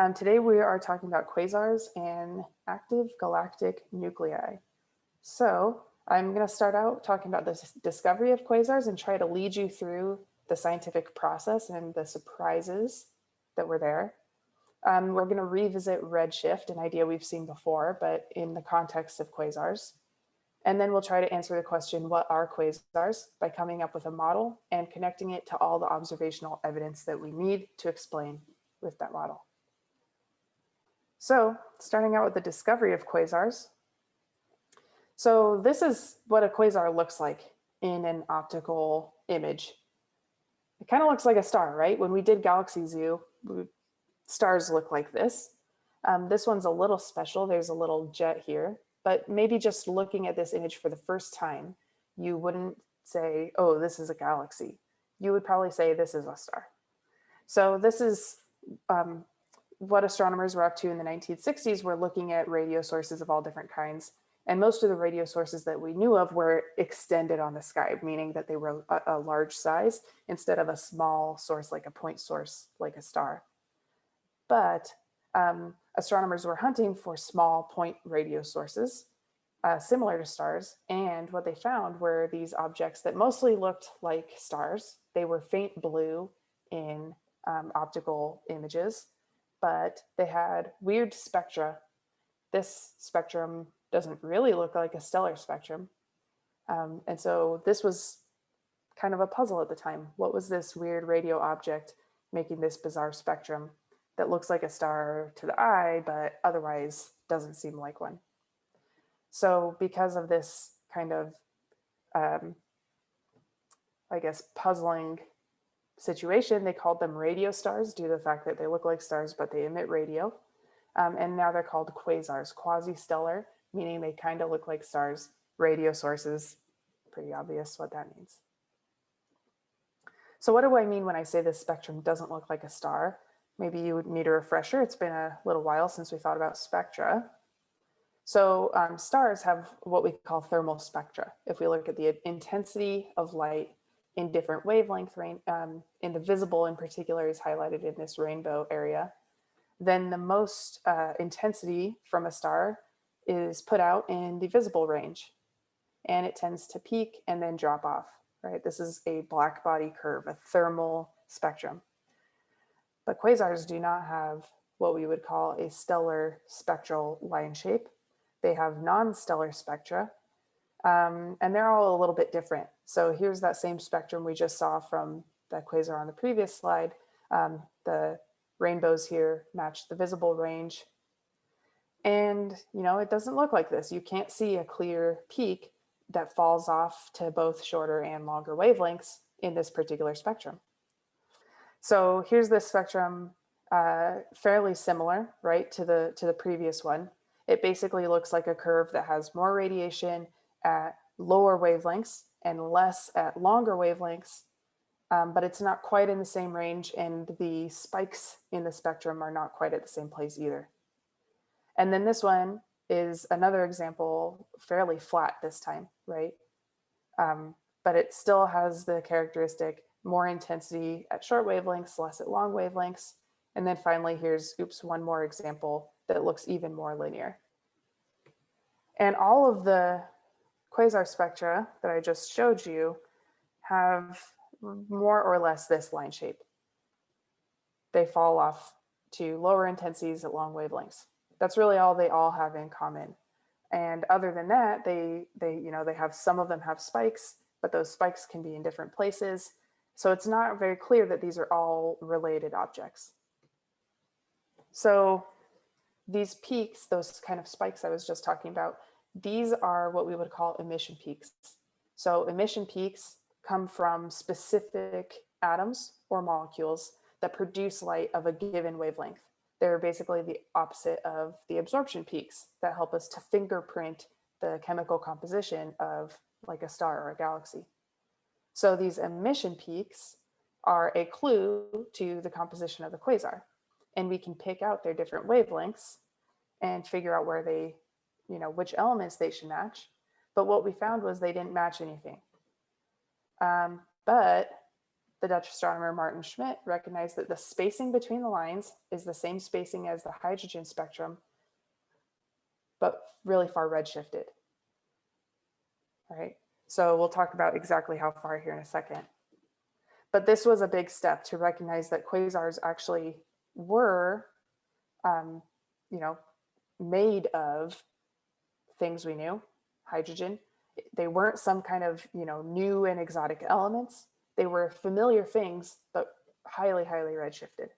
Um, today we are talking about quasars and active galactic nuclei. So I'm going to start out talking about the discovery of quasars and try to lead you through the scientific process and the surprises that were there. Um, we're going to revisit redshift, an idea we've seen before, but in the context of quasars. And then we'll try to answer the question, what are quasars, by coming up with a model and connecting it to all the observational evidence that we need to explain with that model. So starting out with the discovery of quasars. So this is what a quasar looks like in an optical image. It kind of looks like a star, right? When we did Galaxy Zoo, stars look like this. Um, this one's a little special. There's a little jet here, but maybe just looking at this image for the first time, you wouldn't say, oh, this is a galaxy. You would probably say this is a star. So this is um, what astronomers were up to in the 1960s were looking at radio sources of all different kinds. And most of the radio sources that we knew of were extended on the sky, meaning that they were a, a large size instead of a small source like a point source like a star. But um, astronomers were hunting for small point radio sources uh, similar to stars. And what they found were these objects that mostly looked like stars. They were faint blue in um, optical images but they had weird spectra. This spectrum doesn't really look like a stellar spectrum. Um, and so this was kind of a puzzle at the time. What was this weird radio object making this bizarre spectrum that looks like a star to the eye, but otherwise doesn't seem like one? So because of this kind of, um, I guess, puzzling situation, they called them radio stars due to the fact that they look like stars, but they emit radio. Um, and now they're called quasars, quasi-stellar, meaning they kind of look like stars, radio sources, pretty obvious what that means. So what do I mean when I say this spectrum doesn't look like a star? Maybe you would need a refresher. It's been a little while since we thought about spectra. So um, stars have what we call thermal spectra. If we look at the intensity of light in different wavelength range, um, and the visible in particular is highlighted in this rainbow area, then the most uh, intensity from a star is put out in the visible range. And it tends to peak and then drop off, right? This is a black body curve, a thermal spectrum. But quasars do not have what we would call a stellar spectral line shape. They have non-stellar spectra, um, and they're all a little bit different. So here's that same spectrum we just saw from that quasar on the previous slide. Um, the rainbows here match the visible range. And, you know, it doesn't look like this. You can't see a clear peak that falls off to both shorter and longer wavelengths in this particular spectrum. So here's this spectrum, uh, fairly similar, right, to the, to the previous one. It basically looks like a curve that has more radiation at lower wavelengths and less at longer wavelengths, um, but it's not quite in the same range and the spikes in the spectrum are not quite at the same place either. And then this one is another example, fairly flat this time, right? Um, but it still has the characteristic more intensity at short wavelengths, less at long wavelengths. And then finally, here's, oops, one more example that looks even more linear. And all of the quasar spectra that I just showed you have more or less this line shape. They fall off to lower intensities at long wavelengths. That's really all they all have in common. And other than that, they, they, you know, they have some of them have spikes, but those spikes can be in different places. So it's not very clear that these are all related objects. So these peaks, those kind of spikes I was just talking about, these are what we would call emission peaks. So emission peaks come from specific atoms or molecules that produce light of a given wavelength. They're basically the opposite of the absorption peaks that help us to fingerprint the chemical composition of like a star or a galaxy. So these emission peaks are a clue to the composition of the quasar. And we can pick out their different wavelengths and figure out where they you know, which elements they should match. But what we found was they didn't match anything. Um, but the Dutch astronomer Maarten Schmidt recognized that the spacing between the lines is the same spacing as the hydrogen spectrum, but really far redshifted. All right, so we'll talk about exactly how far here in a second. But this was a big step to recognize that quasars actually were, um, you know, made of things we knew, hydrogen. They weren't some kind of, you know, new and exotic elements. They were familiar things, but highly, highly redshifted.